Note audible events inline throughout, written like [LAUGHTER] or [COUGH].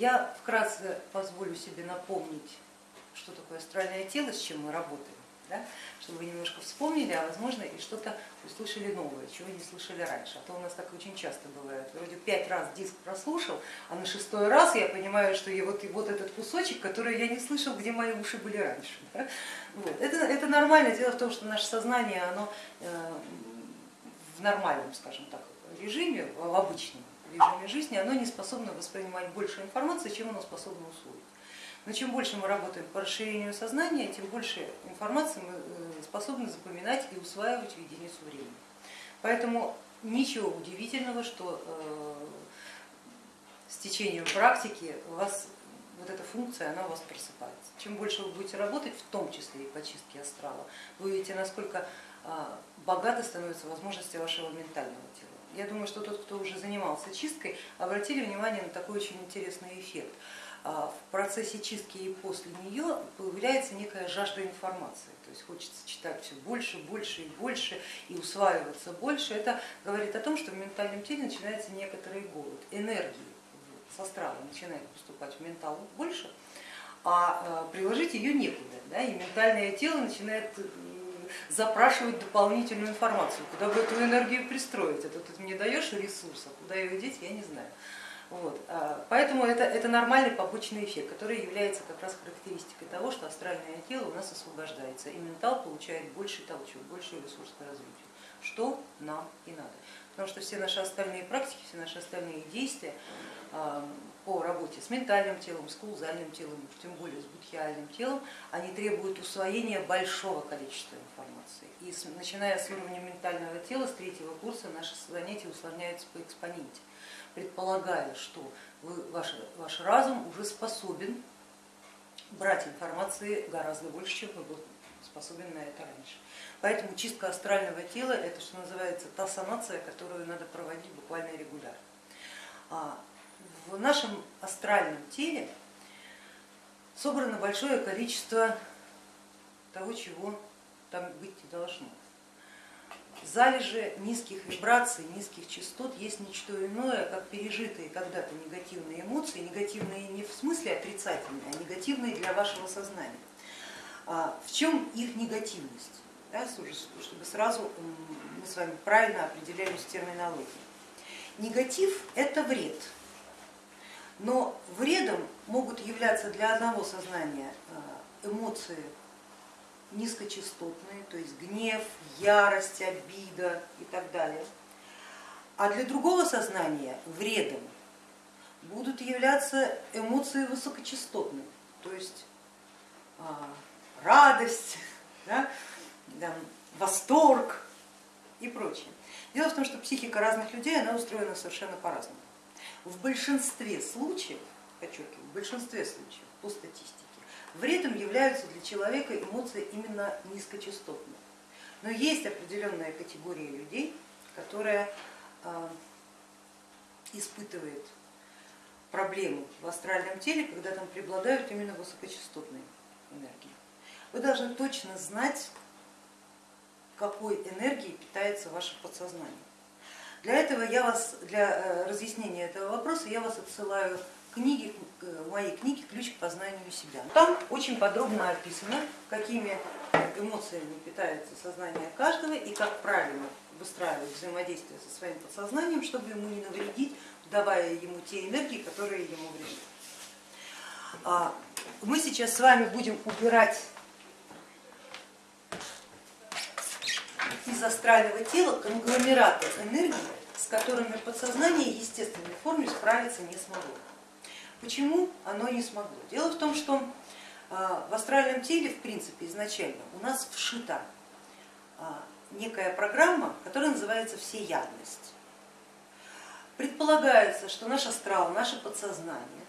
Я вкратце позволю себе напомнить, что такое астральное тело, с чем мы работаем да, чтобы вы немножко вспомнили, а возможно и что-то услышали новое, чего не слышали раньше. А то у нас так очень часто бывает. Вроде пять раз диск прослушал, а на шестой раз я понимаю, что я вот, и вот этот кусочек, который я не слышал, где мои уши были раньше. Да? Вот. Это, это нормально. Дело в том, что наше сознание, оно э, в нормальном, скажем так, режиме, в обычном режиме жизни, оно не способно воспринимать больше информации, чем оно способно усвоить. Но чем больше мы работаем по расширению сознания, тем больше информации мы э, способны запоминать и усваивать в единицу времени. Поэтому ничего удивительного, что э, с течением практики у вас вот эта функция, она у вас просыпается. Чем больше вы будете работать, в том числе и по чистке астрала, вы увидите, насколько а, богаты становятся возможности вашего ментального тела. Я думаю, что тот, кто уже занимался чисткой, обратили внимание на такой очень интересный эффект. А, в процессе чистки и после нее появляется некая жажда информации, то есть хочется читать все больше, больше и больше и усваиваться больше. Это говорит о том, что в ментальном теле начинается некоторый голод, энергии с астрала начинает поступать в ментал больше, а, а приложить ее некуда, да, и ментальное тело начинает запрашивать дополнительную информацию, куда бы эту энергию пристроить, это ты мне даешь ресурсов, куда ее деть, я не знаю. Вот. А, поэтому это, это нормальный побочный эффект, который является как раз характеристикой того, что астральное тело у нас освобождается, и ментал получает больший толчок, больший ресурс к развитию, что нам и надо. Потому что все наши остальные практики, все наши остальные действия а, по работе с ментальным телом, с каузальным телом, тем более с будхиальным телом, они требуют усвоения большого количества информации. И начиная с уровня ментального тела, с третьего курса наши занятия усложняются по экспоненте предполагая, что вы, ваш, ваш разум уже способен брать информации гораздо больше, чем вы был способен на это раньше. Поэтому чистка астрального тела это, что называется, та санация, которую надо проводить буквально регулярно. В нашем астральном теле собрано большое количество того, чего там быть не должно залежи низких вибраций, низких частот есть ничто иное, как пережитые когда-то негативные эмоции, негативные не в смысле отрицательные, а негативные для вашего сознания. А в чем их негативность? Да, чтобы сразу мы с вами правильно определялись терминологией. Негатив это вред, но вредом могут являться для одного сознания а, эмоции низкочастотные, то есть гнев, ярость, обида и так далее. А для другого сознания вредом будут являться эмоции высокочастотные, то есть а, радость, [LAUGHS] да, да, восторг и прочее. Дело в том, что психика разных людей она устроена совершенно по-разному. В большинстве случаев, подчеркиваю, в большинстве случаев по статистике, Вредом являются для человека эмоции именно низкочастотные. Но есть определенная категория людей, которая а, испытывает проблему в астральном теле, когда там преобладают именно высокочастотные энергии. Вы должны точно знать, какой энергией питается ваше подсознание. Для этого я вас, для э, разъяснения этого вопроса я вас отсылаю книги, в моей книге «Ключ к познанию себя». Там очень подробно описано, какими эмоциями питается сознание каждого и как правильно выстраивать взаимодействие со своим подсознанием, чтобы ему не навредить, давая ему те энергии, которые ему вредят. А, мы сейчас с вами будем убирать из астрального тела конгломераты энергии, с которыми подсознание естественной форме справиться не смогло. Почему оно не смогло? Дело в том, что а, в астральном теле, в принципе, изначально у нас вшита а, некая программа, которая называется всеядность. Предполагается, что наш астрал, наше подсознание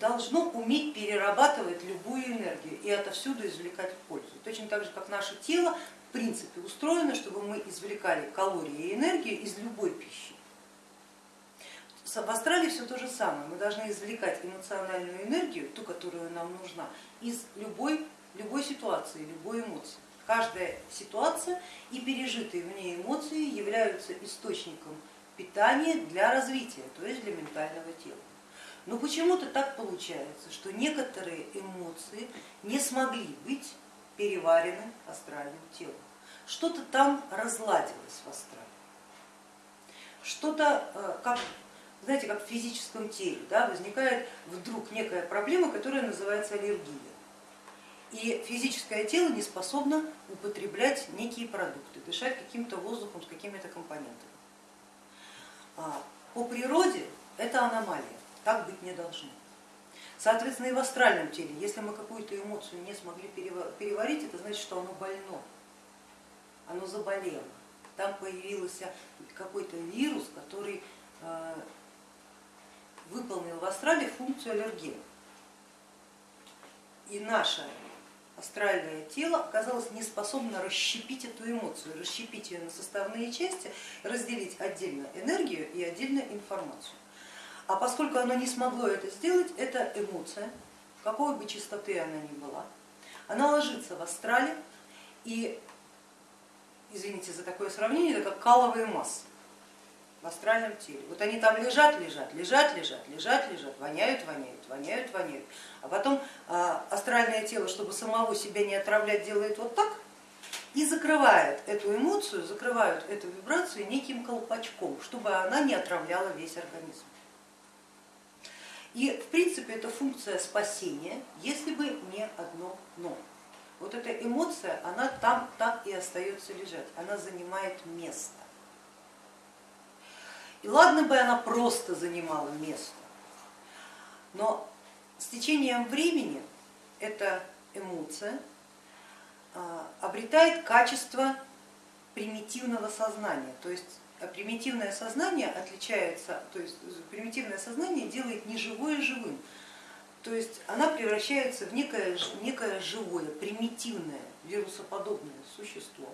должно уметь перерабатывать любую энергию и отовсюду извлекать пользу. Точно так же, как наше тело в принципе устроено, чтобы мы извлекали калории и энергию из любой пищи. В Австралии все то же самое. Мы должны извлекать эмоциональную энергию, ту, которая нам нужна, из любой, любой ситуации, любой эмоции. Каждая ситуация и пережитые в ней эмоции являются источником питания для развития, то есть для ментального тела. Но почему-то так получается, что некоторые эмоции не смогли быть переварены астральным телом. Что-то там разладилось в астрале. Что-то, э, как, знаете, как в физическом теле, да, возникает вдруг некая проблема, которая называется аллергия. И физическое тело не способно употреблять некие продукты, дышать каким-то воздухом с какими-то компонентами. А, по природе это аномалия, так быть не должно. Соответственно, и в астральном теле, если мы какую-то эмоцию не смогли переварить, это значит, что оно больно, оно заболело. Там появился какой-то вирус, который э, выполнил в астрале функцию аллергена. И наше астральное тело оказалось не способно расщепить эту эмоцию, расщепить ее на составные части, разделить отдельно энергию и отдельно информацию. А поскольку оно не смогло это сделать, эта эмоция, какой бы частоты она ни была, она ложится в астрале и, извините за такое сравнение, это как каловые массы в астральном теле. Вот они там лежат, лежат, лежат, лежат, лежат, лежат, воняют, воняют, воняют, воняют. А потом а, астральное тело, чтобы самого себя не отравлять, делает вот так и закрывает эту эмоцию, закрывают эту вибрацию неким колпачком, чтобы она не отравляла весь организм. И в принципе это функция спасения, если бы не одно но. Вот эта эмоция, она там так и остается лежать, она занимает место. И ладно бы она просто занимала место, но с течением времени эта эмоция а, обретает качество примитивного сознания, то есть примитивное сознание отличается, то есть примитивное сознание делает неживое живым, то есть она превращается в некое, некое живое, примитивное, вирусоподобное существо,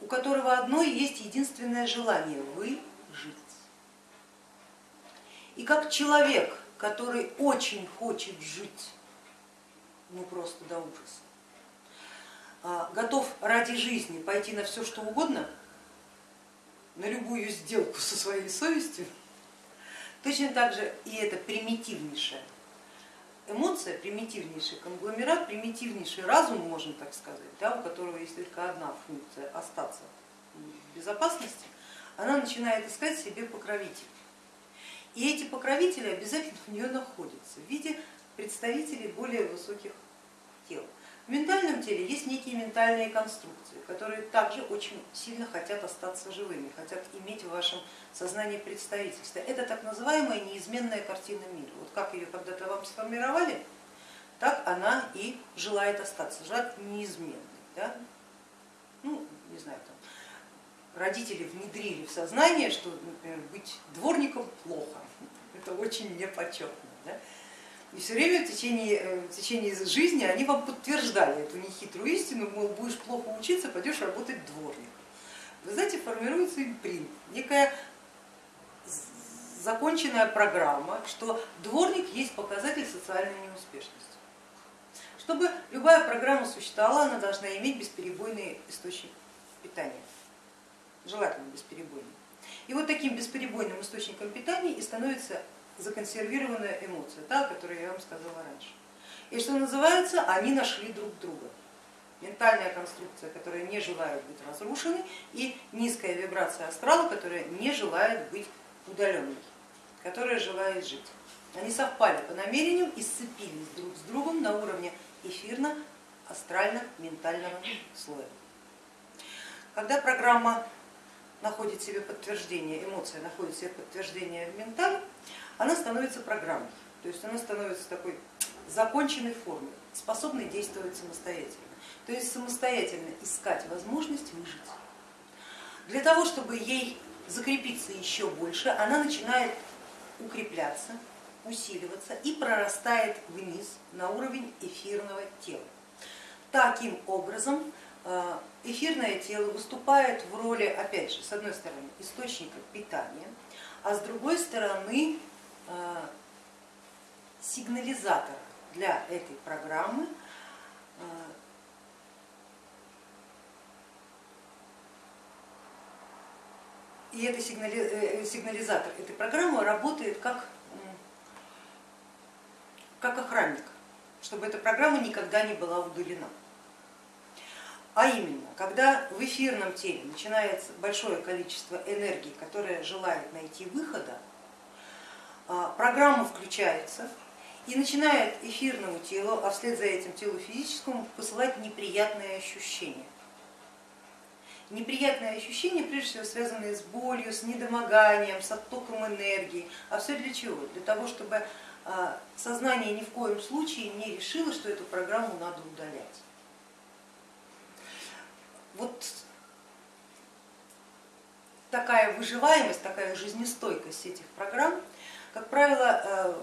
у которого одно есть единственное желание вы жить. И как человек, который очень хочет жить, ну просто до ужаса, а, готов ради жизни пойти на все, что угодно, на любую сделку со своей совестью, точно так же и это примитивнейшая эмоция, примитивнейший конгломерат, примитивнейший разум, можно так сказать, да, у которого есть только одна функция остаться в безопасности, она начинает искать себе покровителей. И эти покровители обязательно у нее находятся в виде представителей более высоких тел. В ментальном теле есть некие ментальные конструкции, которые также очень сильно хотят остаться живыми, хотят иметь в вашем сознании представительство. Это так называемая неизменная картина мира. Вот как ее когда-то вам сформировали, так она и желает остаться, желает неизменной. Да? Ну, не знаю, там, родители внедрили в сознание, что, например, быть дворником плохо, [LAUGHS] это очень непочетно. Да? И все время в течение, э, в течение жизни они вам подтверждали эту нехитрую истину, мол, будешь плохо учиться, пойдешь работать дворником. Вы знаете, формируется импринт, некая законченная программа, что дворник есть показатель социальной неуспешности. Чтобы любая программа существовала, она должна иметь бесперебойный источник питания желательно бесперебойный. И вот таким бесперебойным источником питания и становится законсервированная эмоция, та, о которой я вам сказала раньше. И что называется, они нашли друг друга. Ментальная конструкция, которая не желает быть разрушенной, и низкая вибрация астрала, которая не желает быть удаленной, которая желает жить. Они совпали по намерениям и сцепились друг с другом на уровне эфирно-астрально-ментального слоя. Когда программа находит себе подтверждение, эмоция находит себе подтверждение в ментале, она становится программой, то есть она становится такой законченной формой, способной действовать самостоятельно, то есть самостоятельно искать возможность выжить. Для того, чтобы ей закрепиться еще больше, она начинает укрепляться, усиливаться и прорастает вниз на уровень эфирного тела. Таким образом Э, эфирное тело выступает в роли, опять же, с одной стороны, источника питания, а с другой стороны э, сигнализатора для этой программы, э, и этот сигнализатор этой программы работает как как охранник, чтобы эта программа никогда не была удалена. А именно, когда в эфирном теле начинается большое количество энергии, которая желает найти выхода, программа включается и начинает эфирному телу, а вслед за этим телу физическому посылать неприятные ощущения. Неприятные ощущения, прежде всего, связанные с болью, с недомоганием, с оттоком энергии. А все для чего? Для того, чтобы а, сознание ни в коем случае не решило, что эту программу надо удалять. Вот такая выживаемость, такая жизнестойкость этих программ, как правило, э,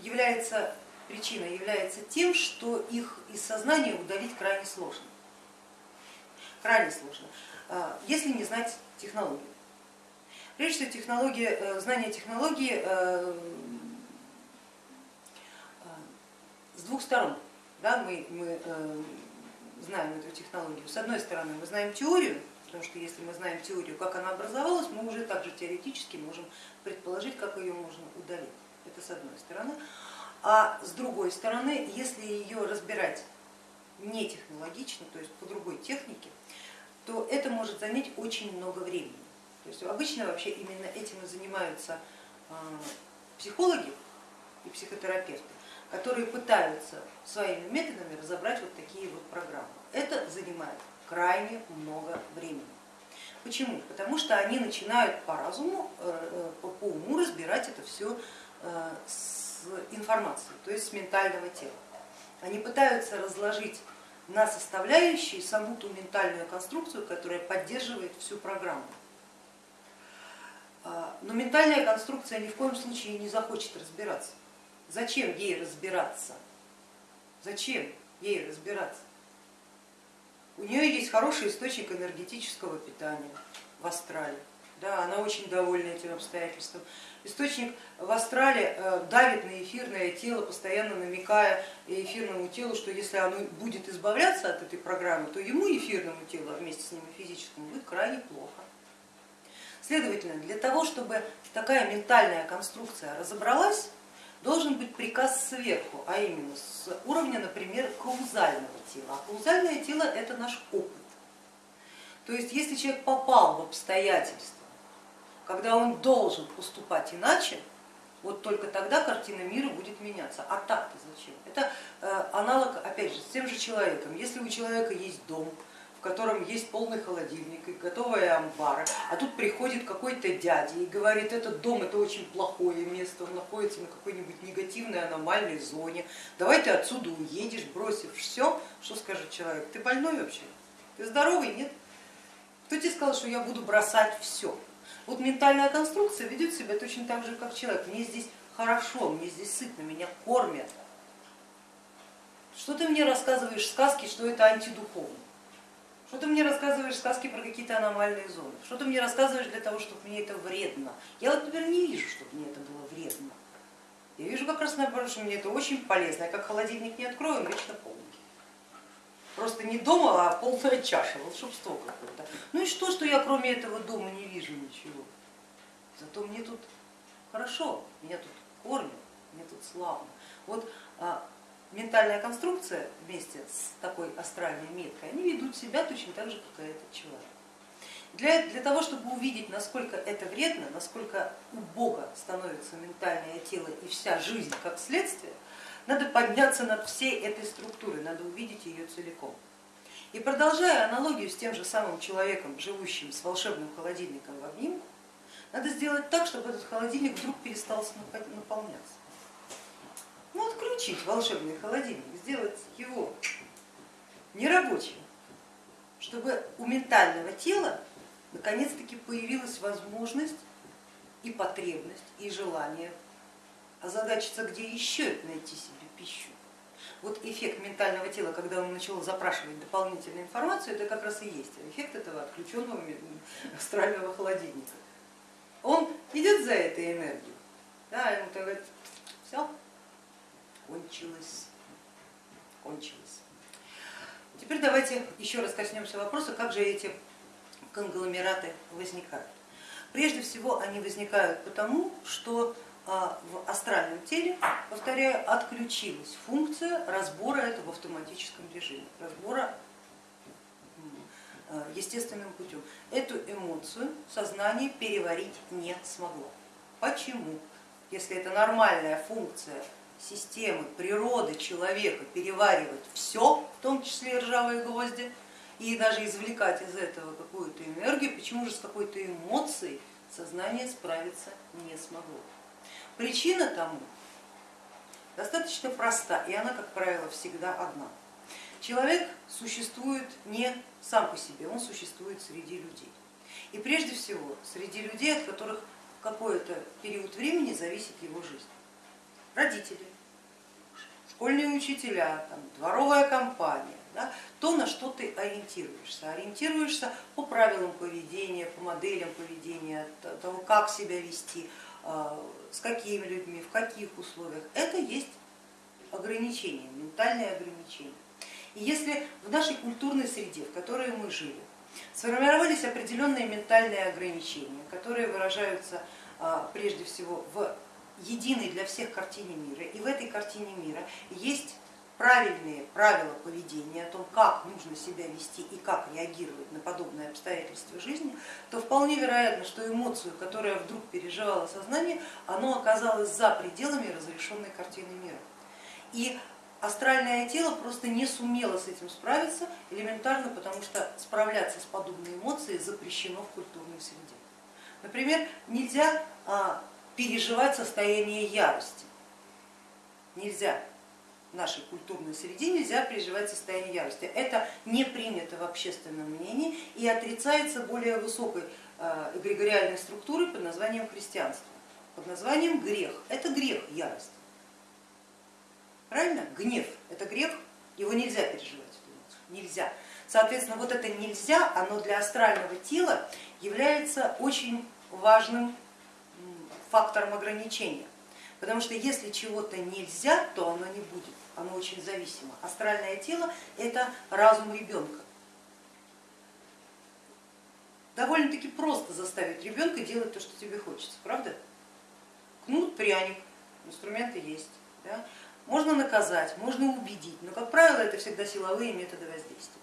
является причиной, является тем, что их из сознания удалить крайне сложно. Крайне сложно, э, если не знать технологию. Прежде всего, технология, э, знание технологии с двух сторон. Да, мы, мы знаем эту технологию. С одной стороны, мы знаем теорию, потому что если мы знаем теорию, как она образовалась, мы уже также теоретически можем предположить, как ее можно удалить. Это с одной стороны. А с другой стороны, если ее разбирать не технологично, то есть по другой технике, то это может занять очень много времени. То есть обычно вообще именно этим и занимаются а, психологи и психотерапевты которые пытаются своими методами разобрать вот такие вот программы. Это занимает крайне много времени. Почему? Потому что они начинают по разуму, э, э, по уму разбирать это все э, с информацией, то есть с ментального тела. Они пытаются разложить на составляющие саму ту ментальную конструкцию, которая поддерживает всю программу. Но ментальная конструкция ни в коем случае не захочет разбираться. Зачем ей разбираться? Зачем ей разбираться? У нее есть хороший источник энергетического питания в астрале. Да, она очень довольна этим обстоятельством. Источник в астрале э, давит на эфирное тело, постоянно намекая эфирному телу, что если оно будет избавляться от этой программы, то ему эфирному телу, а вместе с ним и физическому, будет крайне плохо. Следовательно, для того, чтобы такая ментальная конструкция разобралась, должен быть приказ сверху, а именно с уровня, например, каузального тела. А каузальное тело это наш опыт. То есть если человек попал в обстоятельства, когда он должен поступать иначе, вот только тогда картина мира будет меняться. А так-то зачем? Это э, аналог, опять же, с тем же человеком. Если у человека есть дом, котором есть полный холодильник и готовая амбара, а тут приходит какой-то дядя и говорит, этот дом это очень плохое место, он находится на какой-нибудь негативной аномальной зоне, давай ты отсюда уедешь, бросив все, что скажет человек, ты больной вообще, ты здоровый, нет? Кто тебе сказал, что я буду бросать все? Вот ментальная конструкция ведет себя точно так же, как человек, мне здесь хорошо, мне здесь сытно, меня кормят. Что ты мне рассказываешь сказки, что это антидуховно? Что ты мне рассказываешь сказки про какие-то аномальные зоны? Что ты мне рассказываешь для того, чтобы мне это вредно? Я вот, например, не вижу, чтобы мне это было вредно. Я вижу как раз наоборот, что мне это очень полезно. Я как холодильник не открою, он вечно полный. Просто не дома, а полная чаша, волшебство какое-то. Ну и что, что я кроме этого дома не вижу ничего? Зато мне тут хорошо, меня тут кормят, мне тут славно. Вот а, ментальная конструкция вместе с такой астральной меткой, они ведут себя точно так же, как и этот человек. Для, для того, чтобы увидеть, насколько это вредно, насколько у Бога становится ментальное тело и вся жизнь как следствие, надо подняться над всей этой структурой, надо увидеть ее целиком. И продолжая аналогию с тем же самым человеком, живущим с волшебным холодильником в обнимку, надо сделать так, чтобы этот холодильник вдруг перестал наполняться ну, отключить волшебный холодильник, сделать его нерабочим, чтобы у ментального тела наконец-таки появилась возможность и потребность, и желание озадачиться, где еще найти себе пищу. Вот эффект ментального тела, когда он начал запрашивать дополнительную информацию, это как раз и есть эффект этого отключенного астрального холодильника. Он идет за этой энергией, да, ему говорит, все, кончилось. кончилось. Теперь давайте еще раз коснемся вопроса, как же эти конгломераты возникают. Прежде всего они возникают потому, что а в астральном теле, повторяю, отключилась функция разбора этого в автоматическом режиме, разбора э, естественным путем. Эту эмоцию сознание переварить не смогло. Почему? Если это нормальная функция системы, природы человека переваривать все, в том числе и ржавые гвозди, и даже извлекать из этого какую-то энергию, почему же с какой-то эмоцией сознание справиться не смогло? Причина тому достаточно проста, и она, как правило, всегда одна. Человек существует не сам по себе, он существует среди людей. И прежде всего среди людей, от которых какой-то период времени зависит его жизнь. Родители, школьные учителя, там, дворовая компания, да, то, на что ты ориентируешься. Ориентируешься по правилам поведения, по моделям поведения, того, как себя вести, а, с какими людьми, в каких условиях. Это есть ограничения, ментальные ограничения. И если в нашей культурной среде, в которой мы жили, сформировались определенные ментальные ограничения, которые выражаются а, прежде всего в единой для всех картине мира, и в этой картине мира есть правильные правила поведения, о том, как нужно себя вести и как реагировать на подобные обстоятельства жизни, то вполне вероятно, что эмоцию, которая вдруг переживала сознание, оно оказалось за пределами разрешенной картины мира. И астральное тело просто не сумело с этим справиться, элементарно потому что справляться с подобной эмоцией запрещено в культурной среде. Например, нельзя а, переживать состояние ярости, нельзя в нашей культурной среде нельзя переживать состояние ярости. Это не принято в общественном мнении и отрицается более высокой эгрегориальной структурой под названием христианство, под названием грех. Это грех ярость. Правильно? Гнев это грех, его нельзя переживать. Нельзя. Соответственно, вот это нельзя, оно для астрального тела является очень важным фактором ограничения. Потому что если чего-то нельзя, то оно не будет оно очень зависимо. Астральное тело это разум ребенка. Довольно-таки просто заставить ребенка делать то, что тебе хочется, правда? Кнут, пряник, инструменты есть. Да? Можно наказать, можно убедить, но, как правило, это всегда силовые методы воздействия.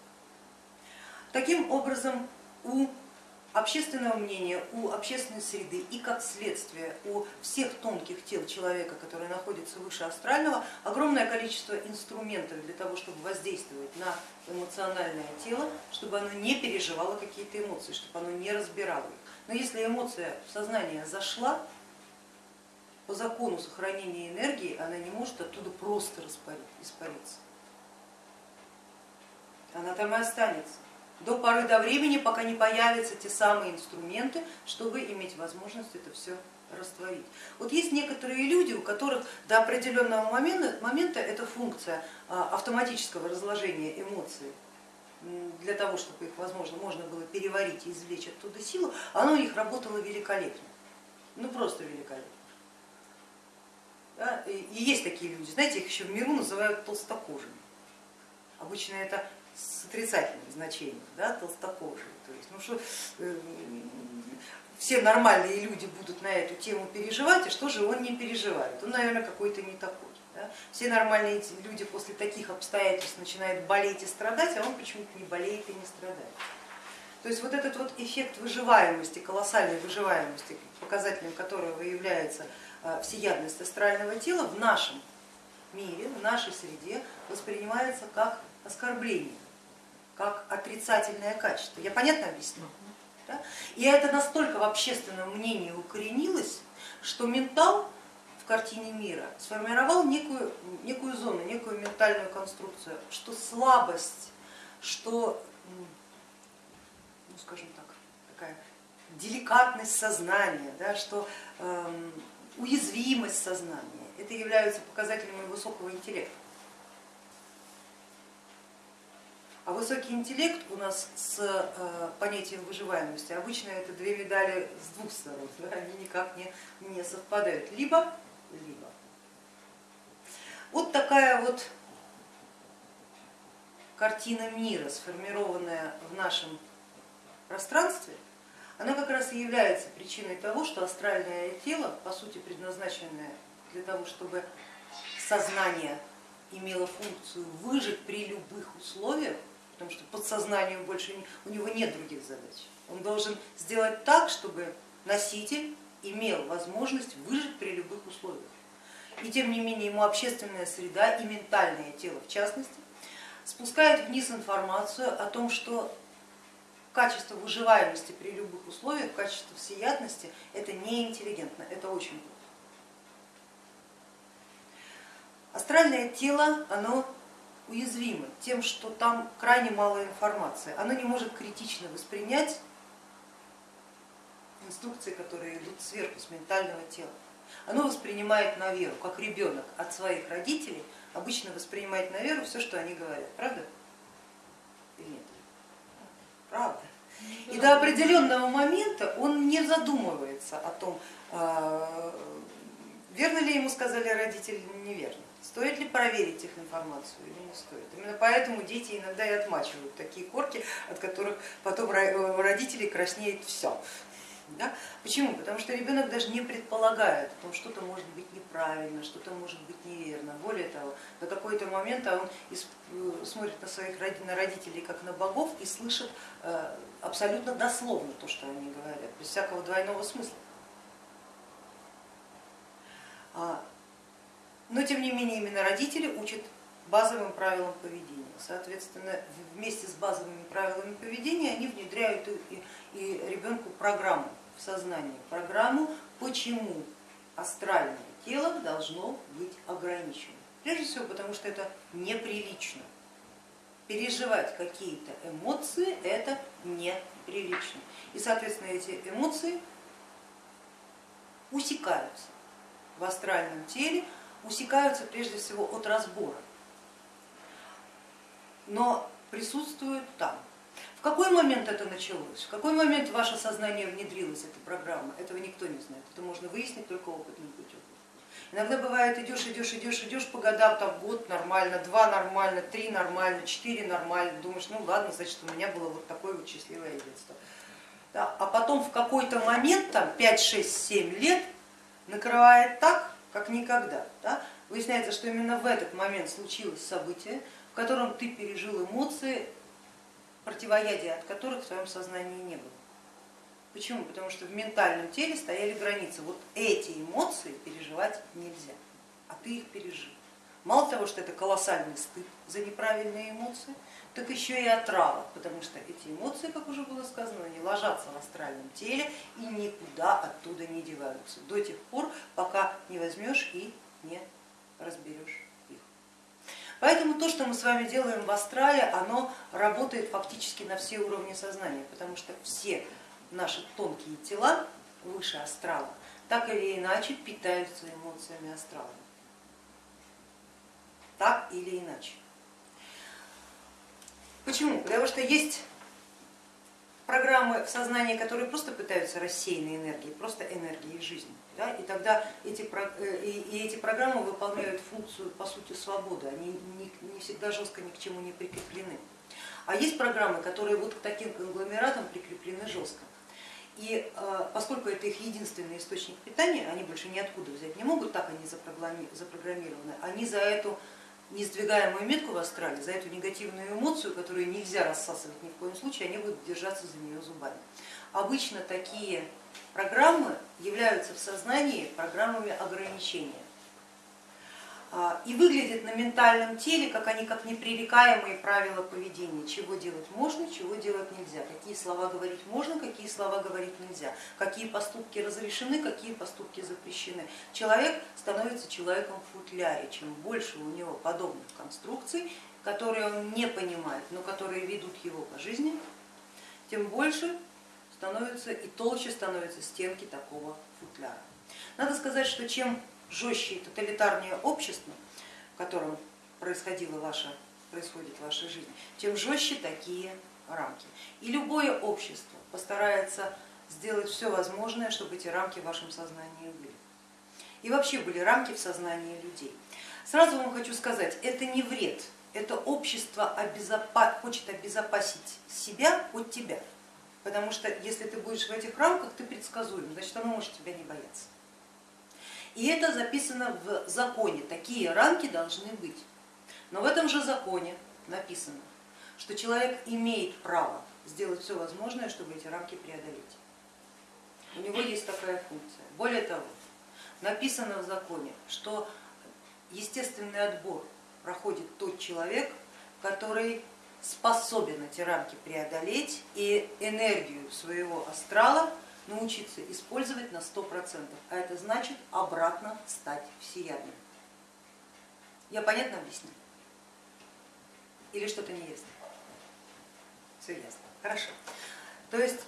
Таким образом, у общественного мнения, у общественной среды и как следствие у всех тонких тел человека, которые находятся выше астрального, огромное количество инструментов для того, чтобы воздействовать на эмоциональное тело, чтобы оно не переживало какие-то эмоции, чтобы оно не разбирало их. Но если эмоция в сознание зашла, по закону сохранения энергии она не может оттуда просто испариться. Она там и останется до поры до времени, пока не появятся те самые инструменты, чтобы иметь возможность это все растворить. Вот есть некоторые люди, у которых до определенного момента, момента эта функция а, автоматического разложения эмоций для того, чтобы их, возможно, можно было переварить и извлечь оттуда силу, оно у них работало великолепно, ну просто великолепно. Да? И есть такие люди, знаете, их еще в миру называют толстокожими. Обычно это с отрицательным значением, да, толстокожие. То есть, ну что, э, все нормальные люди будут на эту тему переживать, и что же он не переживает? Он, наверное, какой-то не такой. Да? Все нормальные люди после таких обстоятельств начинают болеть и страдать, а он почему-то не болеет и не страдает. То есть вот этот вот эффект выживаемости, колоссальной выживаемости, показателем которого является э, всеядность астрального тела в нашем мире, в нашей среде воспринимается как оскорбление как отрицательное качество. Я понятно объясню? Да? И это настолько в общественном мнении укоренилось, что ментал в картине мира сформировал некую, некую зону, некую ментальную конструкцию, что слабость, что, ну скажем так, такая деликатность сознания, да, что э, уязвимость сознания, это являются показателями высокого интеллекта. А высокий интеллект у нас с э, понятием выживаемости обычно это две медали с двух сторон, да, [LAUGHS] они никак не, не совпадают, либо, либо. Вот такая вот картина мира, сформированная в нашем пространстве, она как раз и является причиной того, что астральное тело, по сути предназначенное для того, чтобы сознание имело функцию выжить при любых условиях, потому что подсознанию больше не, у него нет других задач. Он должен сделать так, чтобы носитель имел возможность выжить при любых условиях. И тем не менее ему общественная среда и ментальное тело в частности спускает вниз информацию о том, что качество выживаемости при любых условиях, качество всеядности это неинтеллигентно, это очень плохо. Астральное тело, оно уязвимо тем, что там крайне мало информации, оно не может критично воспринять инструкции, которые идут сверху с ментального тела. Оно воспринимает на веру, как ребенок от своих родителей обычно воспринимает на веру все, что они говорят, правда? Или нет? Правда. И до определенного момента он не задумывается о том, а, верно ли ему сказали родители или неверно. Стоит ли проверить их информацию или не стоит? Именно поэтому дети иногда и отмачивают такие корки, от которых потом родители краснеет все. Да? Почему? Потому что ребенок даже не предполагает, что что-то может быть неправильно, что-то может быть неверно. Более того, до какой-то момент он э, смотрит на своих на родителей как на богов и слышит э, абсолютно дословно то, что они говорят, без всякого двойного смысла. А, но тем не менее именно родители учат базовым правилам поведения. Соответственно, вместе с базовыми правилами поведения они внедряют и, ребенку программу в сознании, программу, почему астральное тело должно быть ограничено. Прежде всего, потому что это неприлично. Переживать какие-то эмоции это неприлично. И, соответственно, эти эмоции усекаются в астральном теле, усекаются прежде всего от разбора, но присутствуют там. В какой момент это началось, в какой момент ваше сознание внедрилась эта программа, этого никто не знает, это можно выяснить только опытным путем. Иногда бывает идешь, идешь, идешь, идешь по годам, там год нормально, два нормально, три нормально, четыре нормально, думаешь, ну ладно, значит у меня было вот такое вот счастливое детство. Да, а потом в какой-то момент, там 5, 6, 7 лет, накрывает так, как никогда. Да? Выясняется, что именно в этот момент случилось событие, в котором ты пережил эмоции, противоядия от которых в твоем сознании не было. Почему? Потому что в ментальном теле стояли границы. Вот эти эмоции переживать нельзя, а ты их пережил. Мало того, что это колоссальный стыд за неправильные эмоции, так еще и отрава, потому что эти эмоции, как уже было сказано, они ложатся в астральном теле и никуда оттуда не деваются до тех пор, пока не возьмешь и не разберешь их. Поэтому то, что мы с вами делаем в астрале, оно работает фактически на все уровни сознания, потому что все наши тонкие тела выше астрала так или иначе питаются эмоциями астрала. Так или иначе. Почему? Потому что есть программы в сознании, которые просто пытаются рассеянной энергией, просто энергией жизни. Да? И тогда эти, э, и эти программы выполняют функцию по сути свободы, они не, не всегда жестко ни к чему не прикреплены. А есть программы, которые вот к таким конгломератам прикреплены жестко. И э, поскольку это их единственный источник питания, они больше ниоткуда взять не могут, так они запрограммированы, они за эту несдвигаемую метку в астрале, за эту негативную эмоцию, которую нельзя рассасывать ни в коем случае, они будут держаться за нее зубами. Обычно такие программы являются в сознании программами ограничения. А, и выглядят на ментальном теле, как они как непререкаемые правила поведения, чего делать можно, чего делать нельзя, какие слова говорить можно, какие слова говорить нельзя, какие поступки разрешены, какие поступки запрещены. Человек становится человеком в футляре, чем больше у него подобных конструкций, которые он не понимает, но которые ведут его по жизни, тем больше становятся и толще становятся стенки такого футляра. Надо сказать, что чем жестче тоталитарнее общество, в котором происходила ваша, происходит ваша жизнь, тем жестче такие рамки. И любое общество постарается сделать все возможное, чтобы эти рамки в вашем сознании были. И вообще были рамки в сознании людей. Сразу вам хочу сказать, это не вред, это общество обезопа хочет обезопасить себя от тебя. Потому что если ты будешь в этих рамках, ты предсказуем, значит оно может тебя не бояться. И это записано в законе, такие рамки должны быть. Но в этом же законе написано, что человек имеет право сделать все возможное, чтобы эти рамки преодолеть. У него есть такая функция. Более того, написано в законе, что естественный отбор проходит тот человек, который способен эти рамки преодолеть и энергию своего астрала научиться использовать на 100%, а это значит обратно стать всеядным. Я понятно объясню? Или что-то не ясно? Все ясно, хорошо. То есть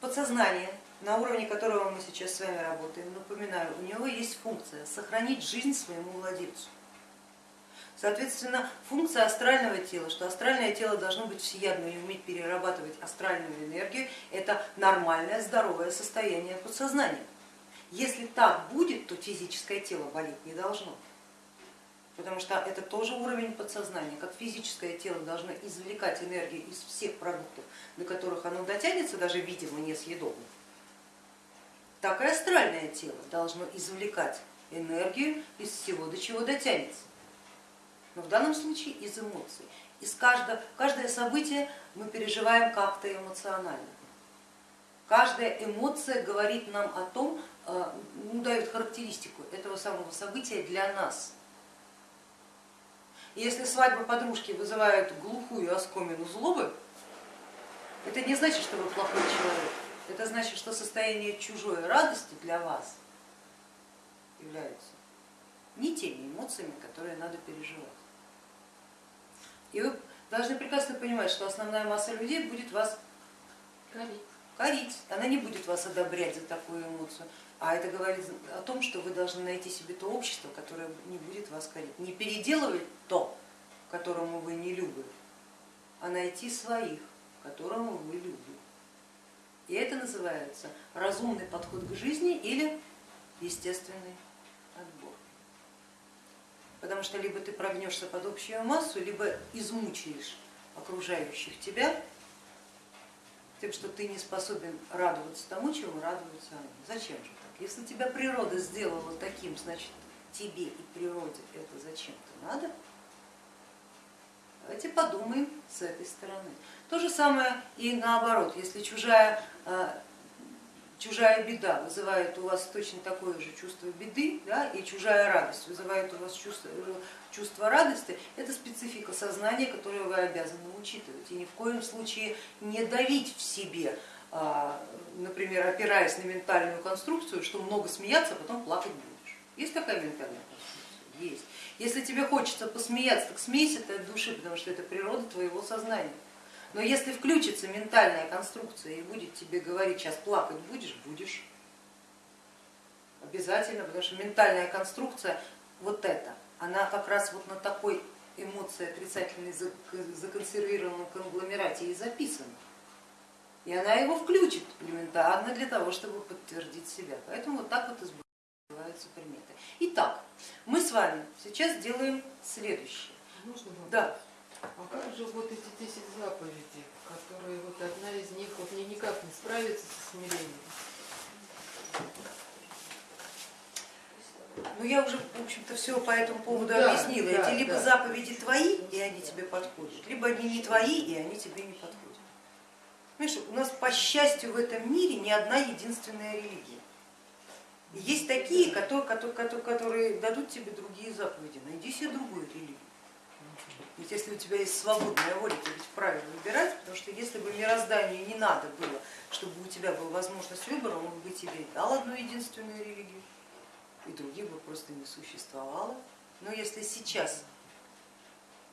подсознание, на уровне которого мы сейчас с вами работаем, напоминаю, у него есть функция сохранить жизнь своему владельцу. Соответственно, функция астрального тела, что астральное тело должно быть всеядным и уметь перерабатывать астральную энергию, это нормальное здоровое состояние подсознания. Если так будет, то физическое тело болеть не должно. Потому что это тоже уровень подсознания, как физическое тело должно извлекать энергию из всех продуктов, до которых оно дотянется, даже видимо несъедобных, так и астральное тело должно извлекать энергию из всего, до чего дотянется но в данном случае из эмоций. Из каждого, каждое событие мы переживаем как-то эмоционально. Каждая эмоция говорит нам о том, э, ну, дает характеристику этого самого события для нас. Если свадьба подружки вызывает глухую оскомину злобы, это не значит, что вы плохой человек, это значит, что состояние чужой радости для вас является не теми эмоциями, которые надо переживать. И вы должны прекрасно понимать, что основная масса людей будет вас корить. корить. Она не будет вас одобрять за такую эмоцию. А это говорит о том, что вы должны найти себе то общество, которое не будет вас корить. Не переделывать то, которому вы не любы, а найти своих, которому вы любите. И это называется разумный подход к жизни или естественный потому что либо ты прогнешься под общую массу, либо измучаешь окружающих тебя тем, что ты не способен радоваться тому, чему радуются они. Зачем же так? Если тебя природа сделала таким, значит тебе и природе это зачем-то надо. Давайте подумаем с этой стороны. То же самое и наоборот, если чужая э, чужая беда вызывает у вас точно такое же чувство беды, да, и чужая радость вызывает у вас чувство, чувство радости, это специфика сознания, которую вы обязаны учитывать. И ни в коем случае не давить в себе, а, например, опираясь на ментальную конструкцию, что много смеяться, а потом плакать будешь. Есть такая ментальная конструкция? Есть. Если тебе хочется посмеяться, так смейся ты от души, потому что это природа твоего сознания. Но если включится ментальная конструкция и будет тебе говорить, сейчас плакать будешь, будешь. Обязательно, потому что ментальная конструкция вот эта, она как раз вот на такой эмоции отрицательной законсервированном конгломерате и записана. И она его включит элементарно для того, чтобы подтвердить себя. Поэтому вот так вот избываются приметы. Итак, мы с вами сейчас делаем следующее. Можно Да. А как же вот эти 10 заповедей, которые вот одна из них вот мне никак не справится со смирением? Ну я уже, в общем-то, все по этому поводу да, объяснила. Да, Эти либо да. заповеди твои, и они тебе подходят, либо они не твои, и они тебе не подходят. Понимаешь, у нас, по счастью, в этом мире не одна единственная религия. Есть такие, которые, которые, которые дадут тебе другие заповеди. Найди себе другую религию. Ведь если у тебя есть свободная воля, ты ведь вправе выбирать, потому что если бы мирозданию не надо было, чтобы у тебя была возможность выбора, он бы тебе дал одну единственную религию, и других бы просто не существовало. Но если сейчас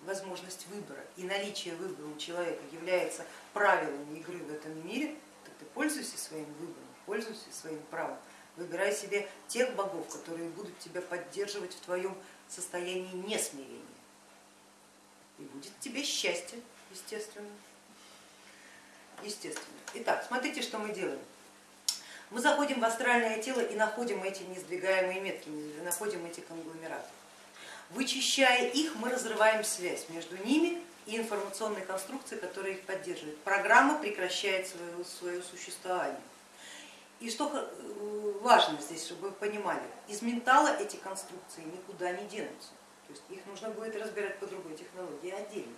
возможность выбора и наличие выбора у человека является правилами игры в этом мире, то ты пользуйся своим выбором, пользуйся своим правом, выбирай себе тех богов, которые будут тебя поддерживать в твоем состоянии несмирения и будет тебе счастье, естественно. естественно. Итак, смотрите, что мы делаем. Мы заходим в астральное тело и находим эти несдвигаемые метки, находим эти конгломераты. Вычищая их, мы разрываем связь между ними и информационной конструкции, которая их поддерживает. Программа прекращает свое, свое существование. И что э, важно здесь, чтобы вы понимали, из ментала эти конструкции никуда не денутся. То есть их нужно будет разбирать по другой технологии отдельно.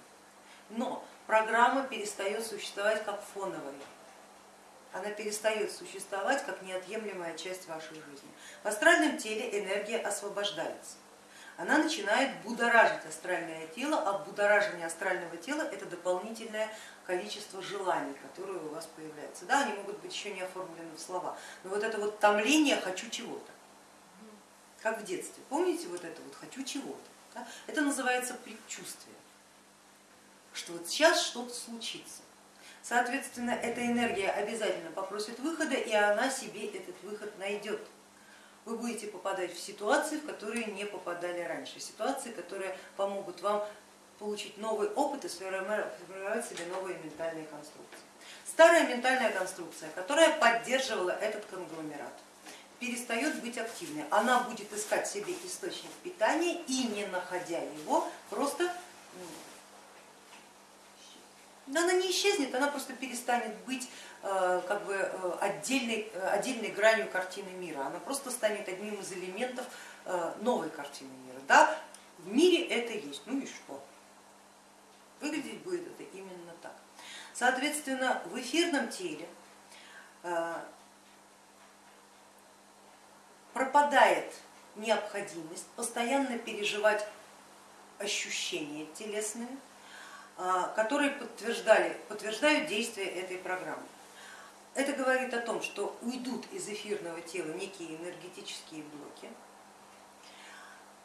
Но программа перестает существовать как фоновая. Она перестает существовать как неотъемлемая часть вашей жизни. В астральном теле энергия освобождается она начинает будоражить астральное тело, а будоражение астрального тела это дополнительное количество желаний, которые у вас появляются. Да, они могут быть еще не оформлены в слова, но вот это вот томление хочу чего-то, как в детстве. Помните вот это вот хочу чего-то? Да? Это называется предчувствие, что вот сейчас что-то случится. Соответственно, эта энергия обязательно попросит выхода, и она себе этот выход найдет вы будете попадать в ситуации, в которые не попадали раньше, ситуации, которые помогут вам получить новый опыт и сформировать себе новые ментальные конструкции. Старая ментальная конструкция, которая поддерживала этот конгломерат, перестает быть активной. Она будет искать себе источник питания и не находя его, просто она не исчезнет, она просто перестанет быть Э, как бы э, отдельной, э, отдельной гранью картины мира, она просто станет одним из элементов новой картины мира. Да, в мире это есть, ну и что? Выглядеть будет это именно так. Соответственно, в эфирном теле пропадает необходимость постоянно переживать ощущения телесные, которые подтверждали, подтверждают действие этой программы. Это говорит о том, что уйдут из эфирного тела некие энергетические блоки,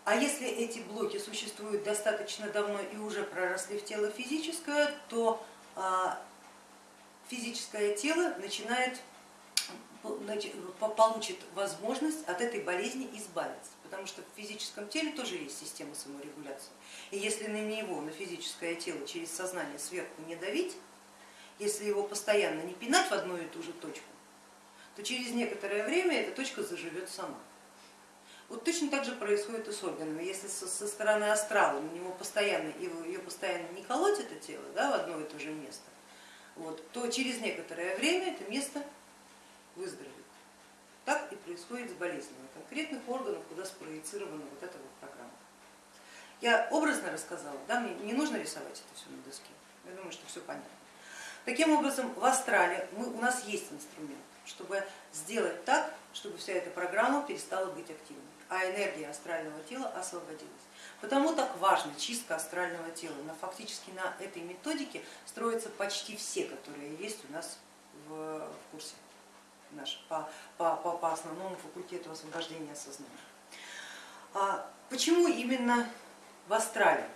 а если эти блоки существуют достаточно давно и уже проросли в тело физическое, то а, физическое тело начинает получит возможность от этой болезни избавиться, потому что в физическом теле тоже есть система саморегуляции. И если на него, на физическое тело через сознание сверху не давить, если его постоянно не пинать в одну и ту же точку, то через некоторое время эта точка заживет сама. Вот точно так же происходит и с органами. Если со стороны астрала на него постоянно, ее постоянно не колоть это тело да, в одно и то же место, вот, то через некоторое время это место выздоровеет. Так и происходит с болезнями конкретных органов, куда спроецирована вот эта вот программа. Я образно рассказала, да, мне не нужно рисовать это все на доске, я думаю, что все понятно. Таким образом, в Астрале мы, у нас есть инструмент, чтобы сделать так, чтобы вся эта программа перестала быть активной, а энергия астрального тела освободилась. Потому так важна чистка астрального тела. Но фактически на этой методике строятся почти все, которые есть у нас в курсе наш, по, по, по, по основному факультету освобождения сознания. А почему именно в Астрале?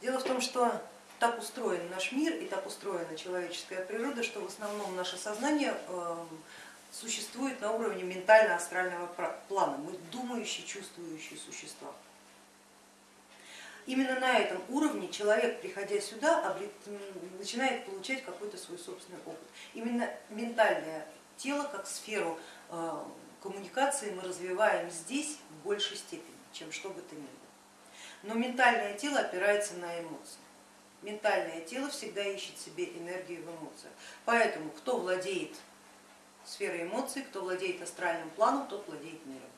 Дело в том, что так устроен наш мир и так устроена человеческая природа, что в основном наше сознание эм, существует на уровне ментально-астрального плана. Мы думающие, чувствующие существа. Именно на этом уровне человек, приходя сюда, начинает получать какой-то свой собственный опыт. Именно ментальное тело как сферу э, коммуникации мы развиваем здесь в большей степени, чем что бы то ни было. Но ментальное тело опирается на эмоции ментальное тело всегда ищет себе энергию в эмоциях. Поэтому кто владеет сферой эмоций, кто владеет астральным планом, тот владеет миром.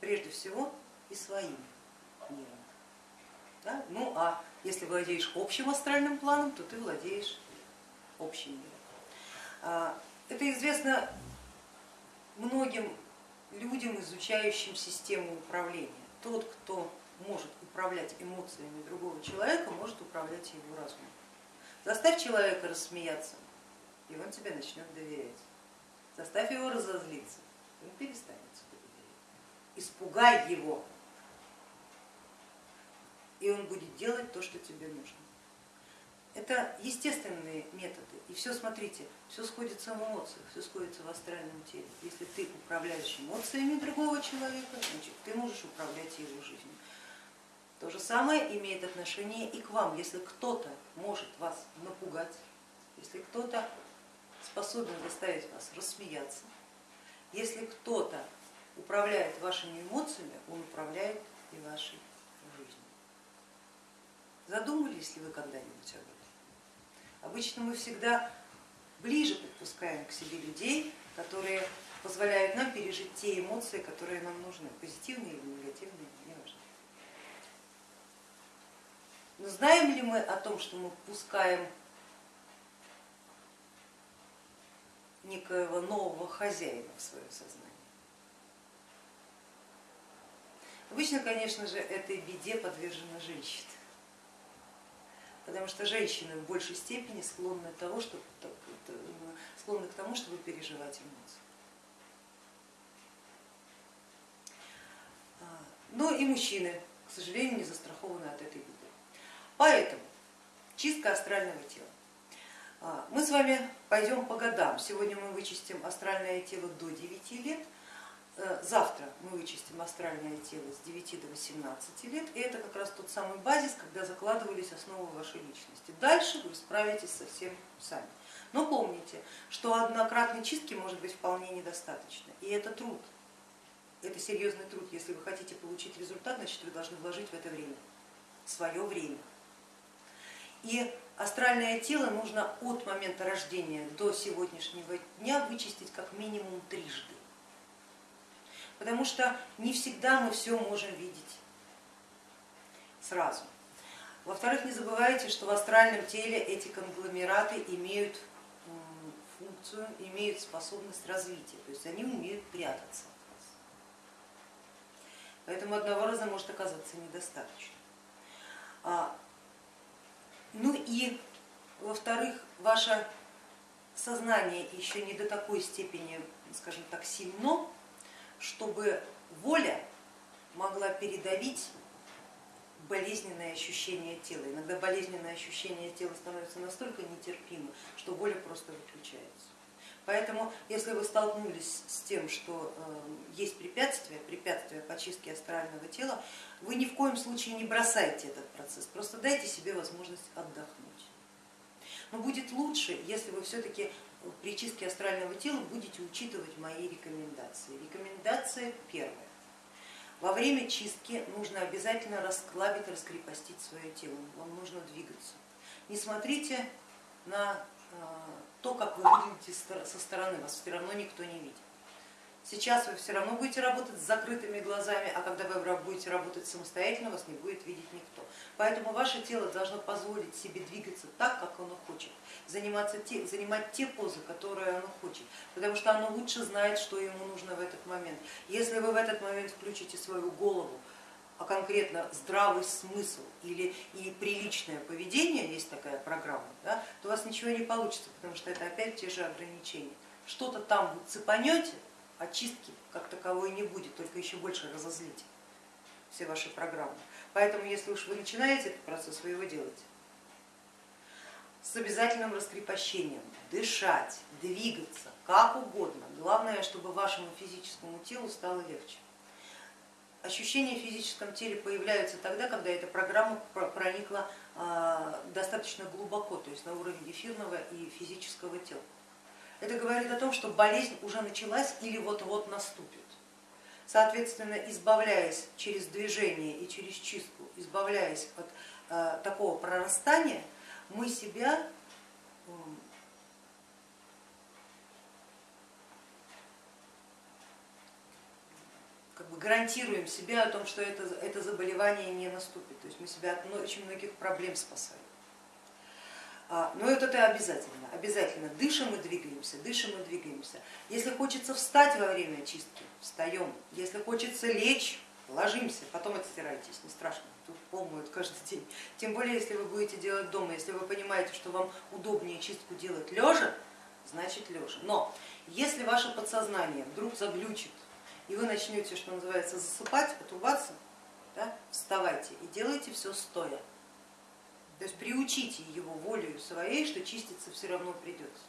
Прежде всего и своим миром. Да? Ну а если владеешь общим астральным планом, то ты владеешь общим миром. Это известно многим людям, изучающим систему управления. Тот, кто может управлять эмоциями другого человека, может управлять его разумом. Заставь человека рассмеяться, и он тебе начнет доверять. Заставь его разозлиться, он перестанет тебе доверять. Испугай его, и он будет делать то, что тебе нужно. Это естественные методы. И все, смотрите, все сходится в эмоциях, все сходится в астральном теле. Если ты управляешь эмоциями другого человека, значит ты можешь управлять его жизнью. То же самое имеет отношение и к вам. Если кто-то может вас напугать, если кто-то способен заставить вас рассмеяться, если кто-то управляет вашими эмоциями, он управляет и вашей жизнью. Задумывались ли вы когда-нибудь об этом? Обычно мы всегда ближе подпускаем к себе людей, которые позволяют нам пережить те эмоции, которые нам нужны, позитивные или негативные, неважно. Но знаем ли мы о том, что мы пускаем некоего нового хозяина в свое сознание? Обычно, конечно же, этой беде подвержена женщина, потому что женщины в большей степени склонны, того, чтобы, склонны к тому, чтобы переживать эмоции. А, но и мужчины, к сожалению, не застрахованы от этой беды. Поэтому чистка астрального тела. А, мы с вами пойдем по годам. Сегодня мы вычистим астральное тело до 9 лет, завтра мы вычистим астральное тело с 9 до 18 лет, и это как раз тот самый базис, когда закладывались основы вашей личности. Дальше вы справитесь совсем сами. Но помните, что однократной чистки может быть вполне недостаточно, и это труд, это серьезный труд. Если вы хотите получить результат, значит вы должны вложить в это время, свое время. И астральное тело нужно от момента рождения до сегодняшнего дня вычистить как минимум трижды потому что не всегда мы все можем видеть сразу. Во-вторых, не забывайте, что в астральном теле эти конгломераты имеют функцию, имеют способность развития, то есть они умеют прятаться Поэтому одного раза может оказаться недостаточно. А, ну и во-вторых, ваше сознание еще не до такой степени, скажем так, сильно, чтобы воля могла передавить болезненное ощущение тела. Иногда болезненное ощущение тела становится настолько нетерпимым, что воля просто выключается. Поэтому, если вы столкнулись с тем, что э, есть препятствия, препятствия по чистке астрального тела, вы ни в коем случае не бросайте этот процесс, просто дайте себе возможность отдохнуть. Но будет лучше, если вы все-таки при чистке астрального тела будете учитывать мои рекомендации. Рекомендация первая. Во время чистки нужно обязательно расклабить, раскрепостить свое тело, вам нужно двигаться. Не смотрите на а, то, как вы выглядите со стороны, вас все равно никто не видит. Сейчас вы все равно будете работать с закрытыми глазами, а когда вы будете работать самостоятельно, вас не будет видеть никто. Поэтому ваше тело должно позволить себе двигаться так, как оно хочет, заниматься те, занимать те позы, которые оно хочет, потому что оно лучше знает, что ему нужно в этот момент. Если вы в этот момент включите свою голову, а конкретно здравый смысл или и приличное поведение, есть такая программа, да, то у вас ничего не получится, потому что это опять те же ограничения. Что-то там вы цепанете, очистки как таковой не будет, только еще больше разозлите все ваши программы. Поэтому если уж вы начинаете этот процесс, вы его делаете с обязательным раскрепощением, дышать, двигаться, как угодно. Главное, чтобы вашему физическому телу стало легче. Ощущения в физическом теле появляются тогда, когда эта программа проникла а, достаточно глубоко, то есть на уровень эфирного и физического тела. Это говорит о том, что болезнь уже началась или вот-вот наступит. Соответственно, избавляясь через движение и через чистку, избавляясь от э, такого прорастания, мы себя как бы гарантируем себе о том, что это, это заболевание не наступит. То есть мы себя от очень многих проблем спасаем. А, но это обязательно, обязательно. Дышим и двигаемся, дышим и двигаемся. Если хочется встать во время чистки, встаем. Если хочется лечь, ложимся, потом отстирайтесь, не страшно, тут пол моют каждый [LAUGHS] день. Тем более, если вы будете делать дома, если вы понимаете, что вам удобнее чистку делать лежа, значит лежа. Но если ваше подсознание вдруг заглючит, и вы начнете, что называется, засыпать, отрубаться, да, вставайте и делайте все стоя. То есть приучите его волею своей, что чиститься все равно придется.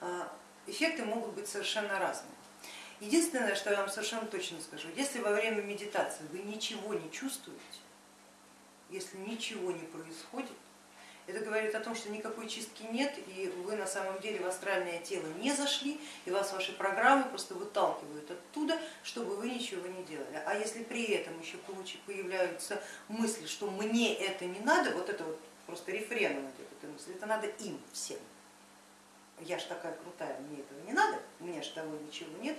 А, эффекты могут быть совершенно разные. Единственное, что я вам совершенно точно скажу, если во время медитации вы ничего не чувствуете, если ничего не происходит, это говорит о том, что никакой чистки нет, и вы на самом деле в астральное тело не зашли, и вас ваши программы просто выталкивают оттуда чтобы вы ничего не делали. А если при этом еще появляются мысли, что мне это не надо, вот это вот просто рефреном идет эта мысль, это надо им всем. Я ж такая крутая, мне этого не надо, у меня же того ничего нет.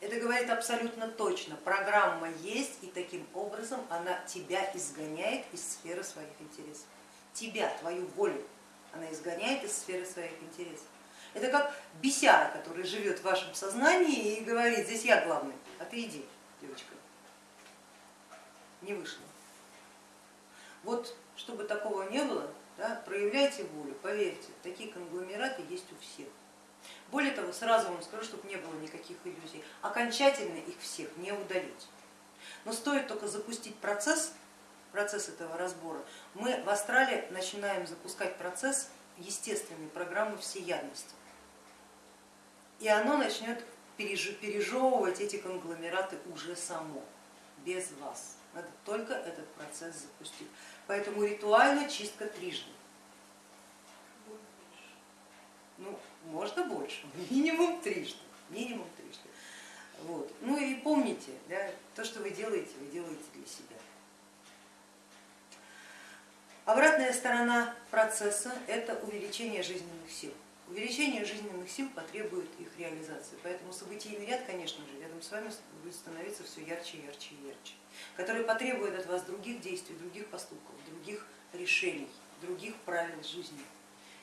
Это говорит абсолютно точно, программа есть и таким образом она тебя изгоняет из сферы своих интересов. Тебя, твою волю она изгоняет из сферы своих интересов. Это как бесяра, который живет в вашем сознании и говорит, здесь я главный, а ты иди, девочка. Не вышло. Вот, чтобы такого не было, да, проявляйте волю, поверьте, такие конгломераты есть у всех. Более того, сразу вам скажу, чтобы не было никаких иллюзий, окончательно их всех не удалить. Но стоит только запустить процесс, процесс этого разбора, мы в Астрале начинаем запускать процесс естественной программы всеядности и оно начнет пережевывать эти конгломераты уже само, без вас. Надо только этот процесс запустить. Поэтому ритуально чистка трижды. Ну, можно больше, [LAUGHS] минимум трижды, минимум трижды. Вот. Ну и помните, да, то, что вы делаете, вы делаете для себя. Обратная сторона процесса – это увеличение жизненных сил. Увеличение жизненных сил потребует их реализации, поэтому событийный ряд, конечно же, рядом с вами будет становиться все ярче, ярче и ярче, который потребует от вас других действий, других поступков, других решений, других правил жизни.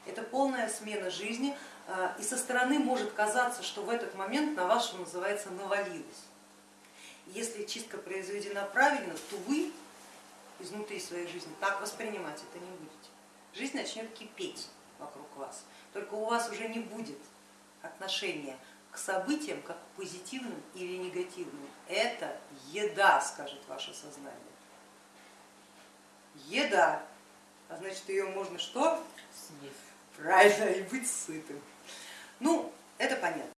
Это полная смена жизни, а, и со стороны может казаться, что в этот момент на вас, что называется, навалилось. Если чистка произведена правильно, то вы изнутри своей жизни так воспринимать это не будете. Жизнь начнет кипеть вокруг вас только у вас уже не будет отношения к событиям как к позитивным или негативным. Это еда, скажет ваше сознание. Еда, а значит ее можно что? Съесть. Правильно, и быть сытым. Ну, это понятно.